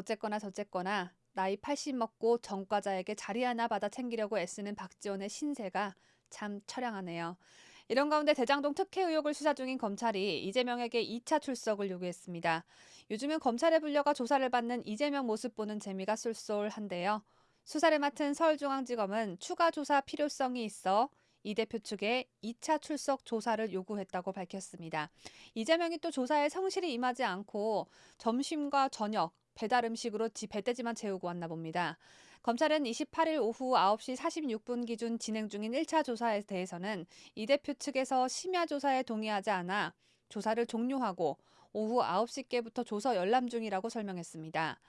어쨌거나 저쨌거나 나이 80 먹고 전과자에게 자리 하나 받아 챙기려고 애쓰는 박지원의 신세가 참 처량하네요. 이런 가운데 대장동 특혜 의혹을 수사 중인 검찰이 이재명에게 2차 출석을 요구했습니다. 요즘은 검찰에 불려가 조사를 받는 이재명 모습 보는 재미가 쏠쏠한데요. 수사를 맡은 서울중앙지검은 추가 조사 필요성이 있어 이 대표 측에 2차 출석 조사를 요구했다고 밝혔습니다. 이재명이 또 조사에 성실히 임하지 않고 점심과 저녁, 배달 음식으로 지 배대지만 채우고 왔나 봅니다. 검찰은 28일 오후 9시 46분 기준 진행 중인 1차 조사에 대해서는 이 대표 측에서 심야 조사에 동의하지 않아 조사를 종료하고 오후 9시께부터 조서 열람 중이라고 설명했습니다.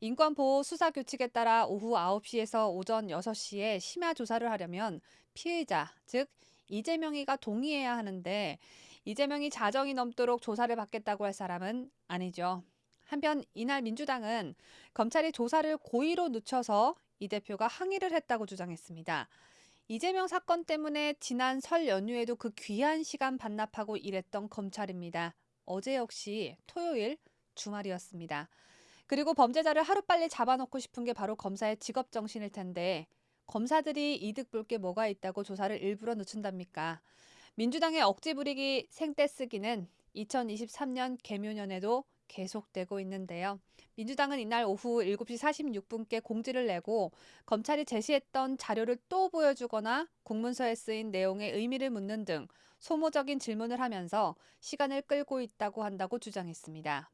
인권보호 수사 규칙에 따라 오후 9시에서 오전 6시에 심야 조사를 하려면 피의자, 즉 이재명이가 동의해야 하는데 이재명이 자정이 넘도록 조사를 받겠다고 할 사람은 아니죠. 한편 이날 민주당은 검찰이 조사를 고의로 늦춰서 이 대표가 항의를 했다고 주장했습니다. 이재명 사건 때문에 지난 설 연휴에도 그 귀한 시간 반납하고 일했던 검찰입니다. 어제 역시 토요일 주말이었습니다. 그리고 범죄자를 하루빨리 잡아놓고 싶은 게 바로 검사의 직업 정신일 텐데 검사들이 이득 볼 게 뭐가 있다고 조사를 일부러 늦춘답니까? 민주당의 억지 부리기 생떼 쓰기는 2023년 개묘년에도 계속되고 있는데요. 민주당은 이날 오후 7시 46분께 공지를 내고 검찰이 제시했던 자료를 또 보여주거나 공문서에 쓰인 내용의 의미를 묻는 등 소모적인 질문을 하면서 시간을 끌고 있다고 한다고 주장했습니다.